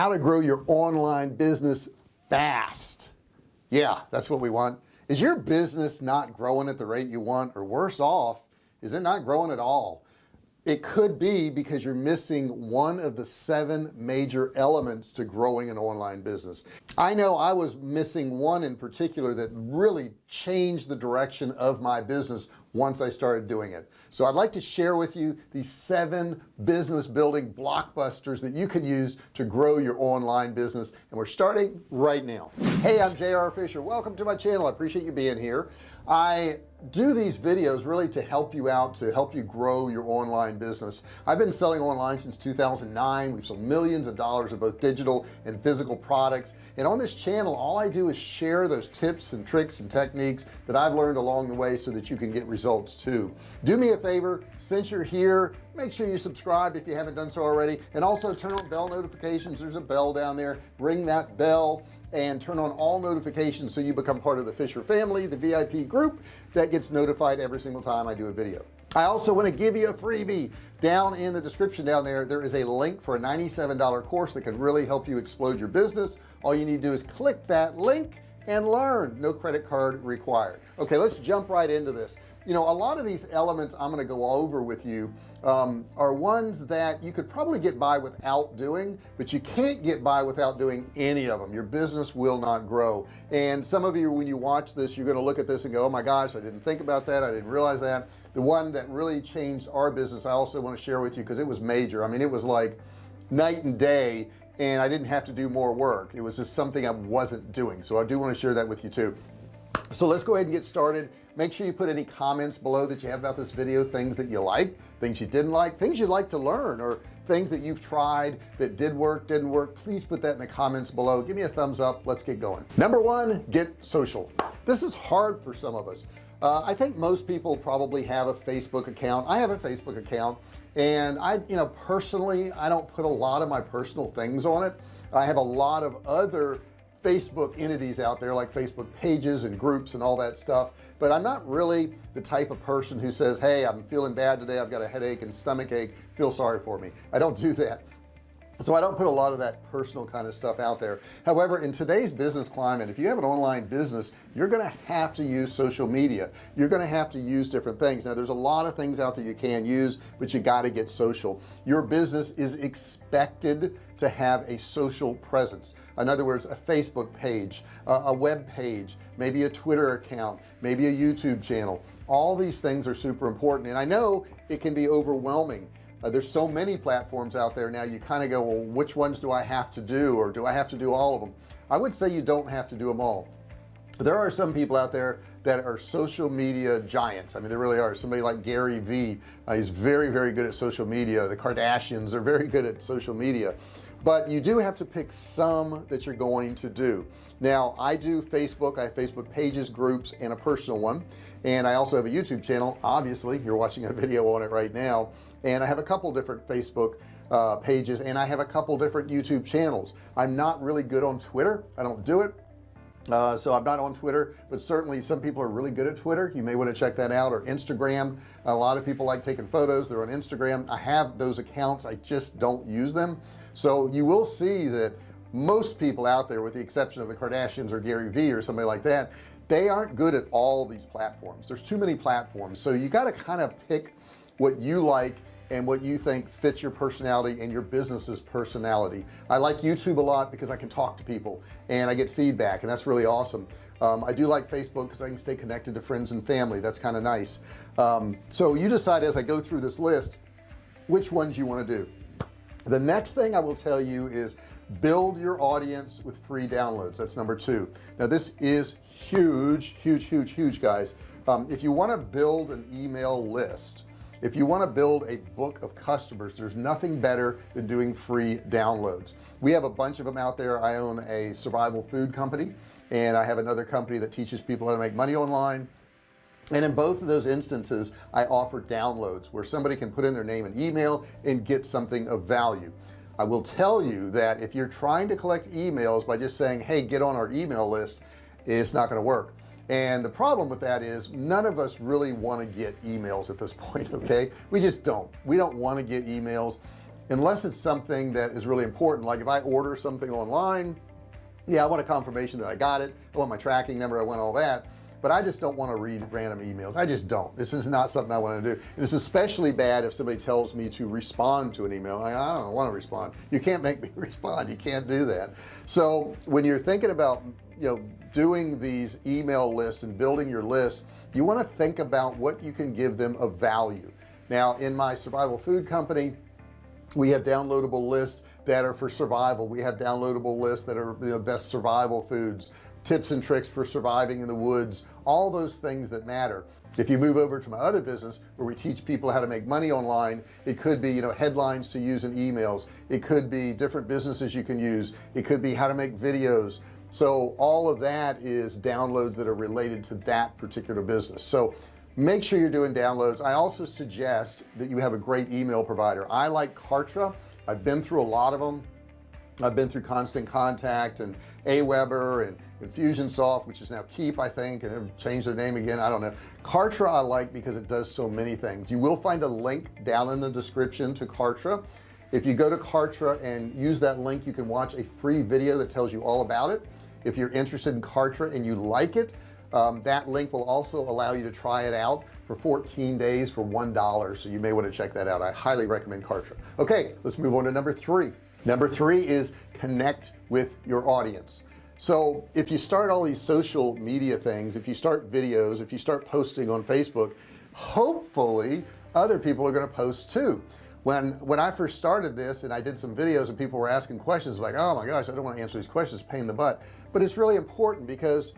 how to grow your online business fast. Yeah that's what we want. Is your business not growing at the rate you want or worse off is it not growing at all it could be because you're missing one of the seven major elements to growing an online business. I know I was missing one in particular that really changed the direction of my business once I started doing it. So I'd like to share with you these seven business building blockbusters that you can use to grow your online business. And we're starting right now. Hey I'm JR Fisher. Welcome to my channel. I appreciate you being here. I do these videos really to help you out to help you grow your online business? I've been selling online since 2009 we've sold millions of dollars of both digital and physical products. And on this channel all I do is share those tips and tricks and techniques that I've learned along the way so that you can get results too. Do me a favor since you're here make sure you subscribe if you haven't done so already. And also turn on bell notifications. There's a bell down there. Ring that bell and turn on all notifications so you become part of the Fisher family the VIP group that gets notified every single time I do a video. I also want to give you a freebie. Down in the description down there there is a link for a $97 course that can really help you explode your business. All you need to do is click that link and learn. No credit card required. Okay let's jump right into this you know a lot of these elements I'm going to go over with you um, are ones that you could probably get by without doing but you can't get by without doing any of them your business will not grow. And some of you when you watch this you're going to look at this and go oh my gosh I didn't think about that. I didn't realize that. The one that really changed our business I also want to share with you because it was major. I mean it was like night and day and I didn't have to do more work. It was just something I wasn't doing. So I do want to share that with you too. So let's go ahead and get started make sure you put any comments below that you have about this video things that you like things you didn't like things you'd like to learn or things that you've tried that did work didn't work. Please put that in the comments below. Give me a thumbs up. Let's get going. Number one get social. This is hard for some of us. Uh, I think most people probably have a Facebook account. I have a Facebook account and I you know personally I don't put a lot of my personal things on it. I have a lot of other Facebook entities out there like Facebook pages and groups and all that stuff but I'm not really the type of person who says hey I'm feeling bad today. I've got a headache and stomach ache. Feel sorry for me. I don't do that so I don't put a lot of that personal kind of stuff out there. However in today's business climate if you have an online business you're gonna have to use social media. You're gonna have to use different things. Now there's a lot of things out there you can use but you got to get social. Your business is expected to have a social presence. In other words a Facebook page a web page maybe a Twitter account maybe a YouTube channel. All these things are super important and I know it can be overwhelming uh, there's so many platforms out there now you kind of go well which ones do I have to do or do I have to do all of them I would say you don't have to do them all. There are some people out there that are social media giants. I mean there really are. Somebody like Gary Vee uh, he's very very good at social media. The Kardashians are very good at social media. But you do have to pick some that you're going to do now I do Facebook I have Facebook pages groups and a personal one. And I also have a YouTube channel. Obviously you're watching a video on it right now. And I have a couple different Facebook uh, pages and I have a couple different YouTube channels. I'm not really good on Twitter. I don't do it. Uh, so I'm not on Twitter but certainly some people are really good at Twitter. You may want to check that out or Instagram. A lot of people like taking photos. They're on Instagram. I have those accounts. I just don't use them. So you will see that most people out there with the exception of the Kardashians or Gary Vee or somebody like that they aren't good at all these platforms. There's too many platforms. So you got to kind of pick what you like and what you think fits your personality and your business's personality. I like YouTube a lot because I can talk to people and I get feedback and that's really awesome. Um, I do like Facebook because I can stay connected to friends and family. That's kind of nice. Um, so you decide as I go through this list which ones you want to do. The next thing I will tell you is build your audience with free downloads. That's number two. Now this is huge huge huge huge guys. Um, if you want to build an email list if you want to build a book of customers there's nothing better than doing free downloads. We have a bunch of them out there. I own a survival food company and I have another company that teaches people how to make money online. And in both of those instances I offer downloads where somebody can put in their name and email and get something of value I will tell you that if you're trying to collect emails by just saying hey get on our email list it's not going to work. And the problem with that is none of us really want to get emails at this point okay? We just don't. We don't want to get emails unless it's something that is really important. Like if I order something online yeah I want a confirmation that I got it. I want my tracking number. I want all that but I just don't want to read random emails. I just don't. This is not something I want to do it's especially bad if somebody tells me to respond to an email. I, I don't want to respond. You can't make me respond. You can't do that. So when you're thinking about you know doing these email lists and building your list you want to think about what you can give them of value. Now in my survival food company we have downloadable lists that are for survival. We have downloadable lists that are the best survival foods tips and tricks for surviving in the woods all those things that matter. If you move over to my other business where we teach people how to make money online it could be you know headlines to use in emails. It could be different businesses you can use. It could be how to make videos. So all of that is downloads that are related to that particular business. So make sure you're doing downloads. I also suggest that you have a great email provider. I like Kartra. I've been through a lot of them I've been through constant contact and Aweber and Infusionsoft which is now Keap I think and they've changed their name again I don't know. Kartra I like because it does so many things. You will find a link down in the description to Kartra. If you go to Kartra and use that link you can watch a free video that tells you all about it. If you're interested in Kartra and you like it um, that link will also allow you to try it out for 14 days for one dollar so you may want to check that out. I highly recommend Kartra. Okay let's move on to number three number three is connect with your audience. So if you start all these social media things if you start videos if you start posting on Facebook hopefully other people are going to post too. When when I first started this and I did some videos and people were asking questions like oh my gosh I don't want to answer these questions pain in the butt. But it's really important because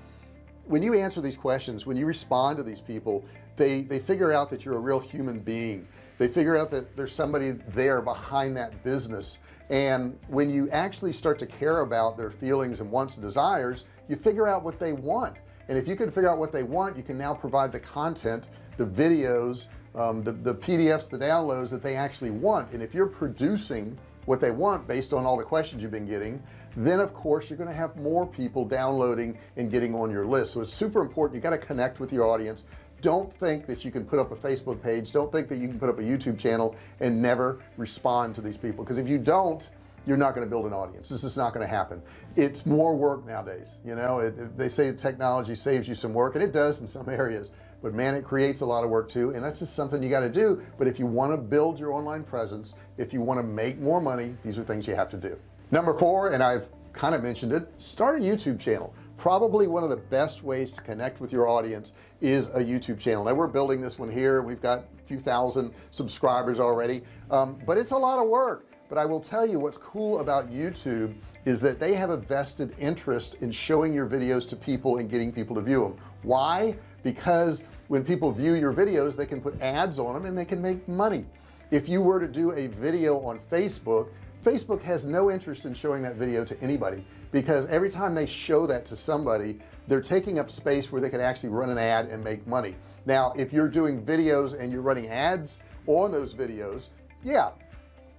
when you answer these questions when you respond to these people they they figure out that you're a real human being. They figure out that there's somebody there behind that business. And when you actually start to care about their feelings and wants and desires you figure out what they want. And if you can figure out what they want you can now provide the content the videos um, the, the PDFs the downloads that they actually want. And if you're producing what they want based on all the questions you've been getting then of course you're going to have more people downloading and getting on your list. So it's super important you got to connect with your audience. Don't think that you can put up a Facebook page don't think that you can put up a YouTube channel and never respond to these people because if you don't you're not going to build an audience. This is not going to happen. It's more work nowadays you know? It, it, they say technology saves you some work and it does in some areas but man it creates a lot of work too. And that's just something you got to do. But if you want to build your online presence if you want to make more money these are things you have to do. Number four and I've kind of mentioned it start a YouTube channel. Probably one of the best ways to connect with your audience is a YouTube channel. Now we're building this one here. We've got a few thousand subscribers already. Um, but it's a lot of work. But I will tell you what's cool about YouTube is that they have a vested interest in showing your videos to people and getting people to view them why because when people view your videos they can put ads on them and they can make money. If you were to do a video on Facebook Facebook has no interest in showing that video to anybody because every time they show that to somebody they're taking up space where they can actually run an ad and make money. Now if you're doing videos and you're running ads on those videos yeah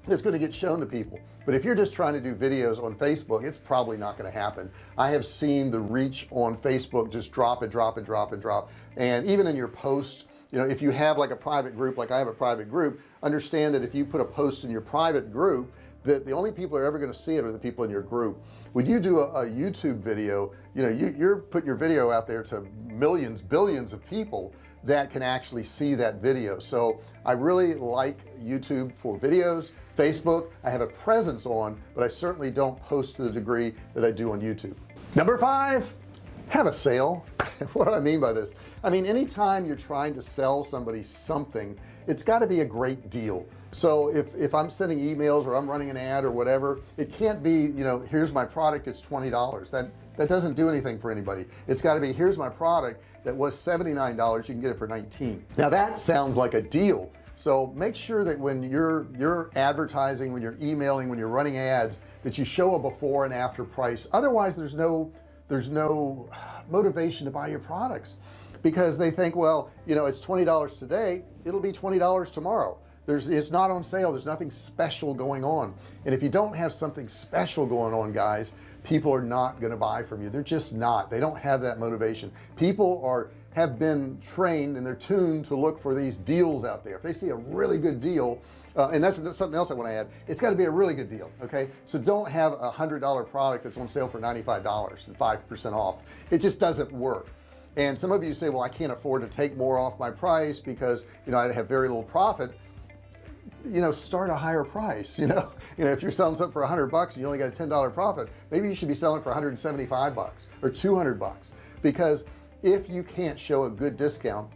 it's going to get shown to people. But if you're just trying to do videos on Facebook it's probably not going to happen. I have seen the reach on Facebook just drop and drop and drop and drop. And even in your post you know if you have like a private group like I have a private group understand that if you put a post in your private group that the only people are ever going to see it are the people in your group. When you do a, a YouTube video you know you, you're putting your video out there to millions billions of people that can actually see that video. So I really like YouTube for videos. Facebook I have a presence on but I certainly don't post to the degree that I do on YouTube. Number five have a sale. What do I mean by this? I mean anytime you're trying to sell somebody something it's got to be a great deal so if if I'm sending emails or I'm running an ad or whatever it can't be you know here's my product it's $20 that that doesn't do anything for anybody. It's got to be here's my product that was $79 you can get it for 19 now that sounds like a deal. So make sure that when you're you're advertising when you're emailing when you're running ads that you show a before and after price. Otherwise there's no there's no motivation to buy your products because they think well you know it's $20 today it'll be $20 tomorrow there's it's not on sale. There's nothing special going on. And if you don't have something special going on guys people are not going to buy from you. They're just not. They don't have that motivation. People are have been trained and they're tuned to look for these deals out there. If they see a really good deal uh, and that's, that's something else I want to add it's got to be a really good deal okay? So don't have a hundred dollar product that's on sale for $95 and 5% off. It just doesn't work. And some of you say well I can't afford to take more off my price because you know I have very little profit you know start a higher price you know? You know if you're selling something for a hundred bucks and you only got a ten dollar profit maybe you should be selling for 175 bucks or 200 bucks. Because if you can't show a good discount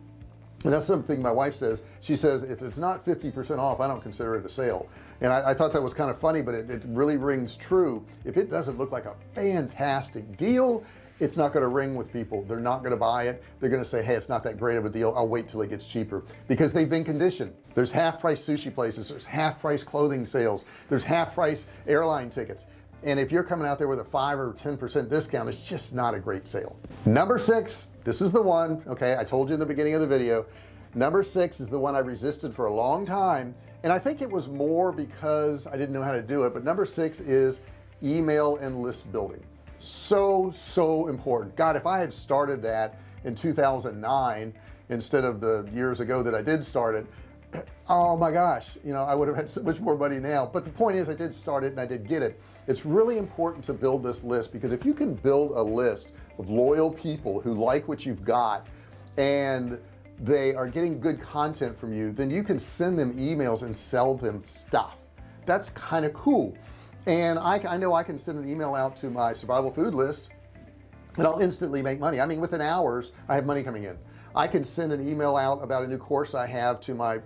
and that's something my wife says she says if it's not 50% off I don't consider it a sale. And I, I thought that was kind of funny but it, it really rings true. If it doesn't look like a fantastic deal it's not going to ring with people. They're not going to buy it. They're going to say hey it's not that great of a deal. I'll wait till it gets cheaper. Because they've been conditioned. There's half price sushi places. There's half price clothing sales. There's half price airline tickets. And if you're coming out there with a five or ten percent discount it's just not a great sale. Number six this is the one okay I told you in the beginning of the video. Number six is the one I resisted for a long time and I think it was more because I didn't know how to do it but number six is email and list building so so important. God if I had started that in 2009 instead of the years ago that I did start it oh my gosh you know I would have had so much more money now. But the point is I did start it and I did get it. It's really important to build this list because if you can build a list of loyal people who like what you've got and they are getting good content from you then you can send them emails and sell them stuff. That's kind of cool and I, I know I can send an email out to my survival food list and I'll instantly make money. I mean within hours I have money coming in. I can send an email out about a new course I have to my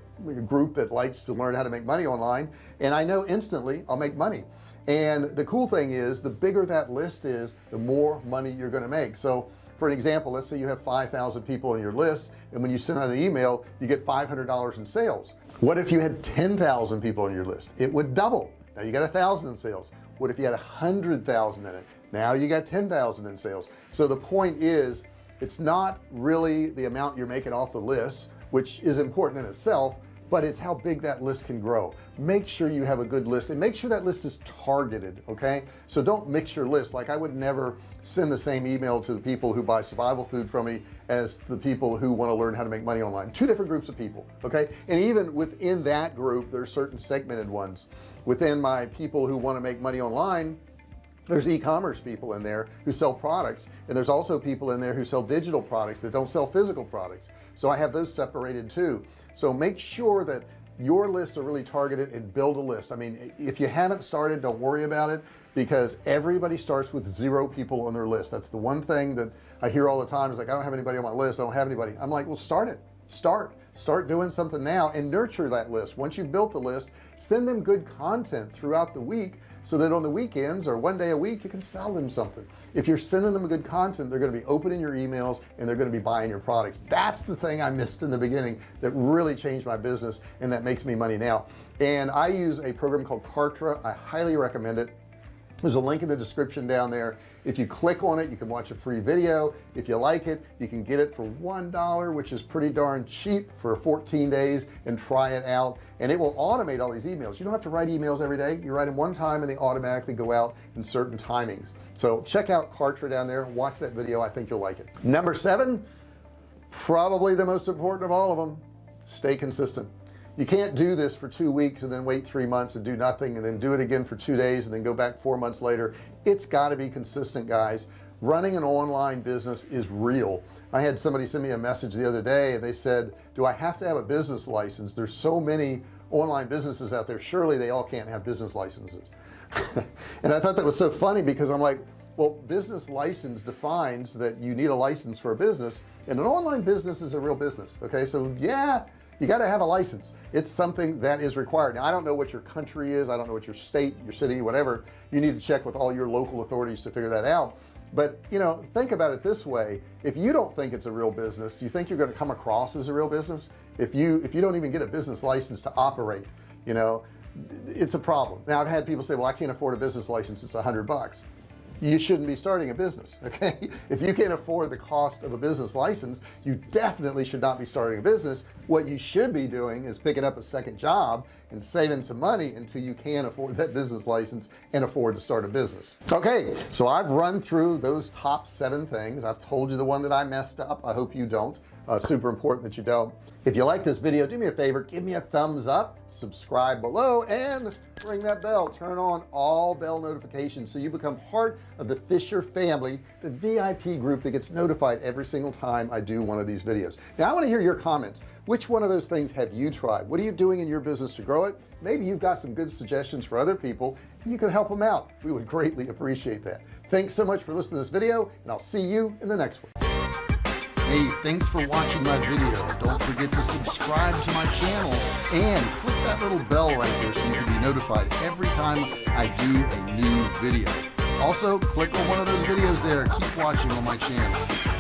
group that likes to learn how to make money online and I know instantly I'll make money. And the cool thing is the bigger that list is the more money you're going to make. So for an example let's say you have 5,000 people on your list and when you send out an email you get $500 in sales. What if you had 10,000 people on your list? It would double now you got a thousand in sales. What if you had a hundred thousand in it? Now you got 10,000 in sales. So the point is it's not really the amount you're making off the list which is important in itself but it's how big that list can grow. Make sure you have a good list and make sure that list is targeted okay? So don't mix your list. Like I would never send the same email to the people who buy survival food from me as the people who want to learn how to make money online. Two different groups of people okay? And even within that group there's certain segmented ones. Within my people who want to make money online there's e-commerce people in there who sell products and there's also people in there who sell digital products that don't sell physical products. So I have those separated too so make sure that your lists are really targeted and build a list. I mean if you haven't started don't worry about it because everybody starts with zero people on their list. That's the one thing that I hear all the time is like I don't have anybody on my list. I don't have anybody. I'm like well start it. Start start doing something now and nurture that list. Once you've built the list send them good content throughout the week so that on the weekends or one day a week you can sell them something. If you're sending them good content they're going to be opening your emails and they're going to be buying your products. That's the thing I missed in the beginning that really changed my business and that makes me money now. And I use a program called Kartra. I highly recommend it there's a link in the description down there. If you click on it you can watch a free video. If you like it you can get it for one dollar which is pretty darn cheap for 14 days and try it out. And it will automate all these emails. You don't have to write emails every day. You write them one time and they automatically go out in certain timings. So check out Kartra down there. Watch that video. I think you'll like it. Number seven probably the most important of all of them stay consistent you can't do this for two weeks and then wait three months and do nothing and then do it again for two days and then go back four months later. It's got to be consistent guys. Running an online business is real. I had somebody send me a message the other day and they said do I have to have a business license? There's so many online businesses out there. Surely they all can't have business licenses. And I thought that was so funny because I'm like well business license defines that you need a license for a business and an online business is a real business. Okay so yeah you got to have a license. It's something that is required. Now I don't know what your country is. I don't know what your state your city whatever. You need to check with all your local authorities to figure that out. But you know think about it this way. If you don't think it's a real business do you think you're going to come across as a real business? If you if you don't even get a business license to operate you know it's a problem. Now I've had people say well I can't afford a business license. It's a hundred bucks you shouldn't be starting a business okay? If you can't afford the cost of a business license you definitely should not be starting a business. What you should be doing is picking up a second job and saving some money until you can afford that business license and afford to start a business. Okay so I've run through those top seven things. I've told you the one that I messed up. I hope you don't uh, super important that you don't. If you like this video do me a favor give me a thumbs up subscribe below and ring that bell. Turn on all bell notifications so you become part of the Fisher family the VIP group that gets notified every single time I do one of these videos. Now I want to hear your comments. Which one of those things have you tried? What are you doing in your business to grow it? Maybe you've got some good suggestions for other people you can help them out. We would greatly appreciate that. Thanks so much for listening to this video and I'll see you in the next one hey thanks for watching my video. Don't forget to subscribe to my channel and click that little bell right there so you can be notified every time I do a new video. Also click on one of those videos there. Keep watching on my channel